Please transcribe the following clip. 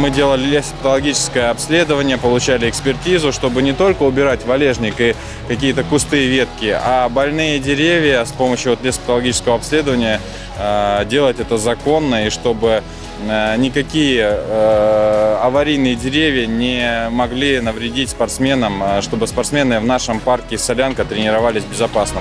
мы делали лесопатологическое обследование, получали экспертизу, чтобы не только убирать валежник и какие-то кусты и ветки, а больные деревья с помощью вот лесопатологического обследования э, делать это законно и чтобы э, никакие э, аварийные деревья не могли навредить спортсменам, э, чтобы спортсмены в нашем парке Солянка тренировались безопасно.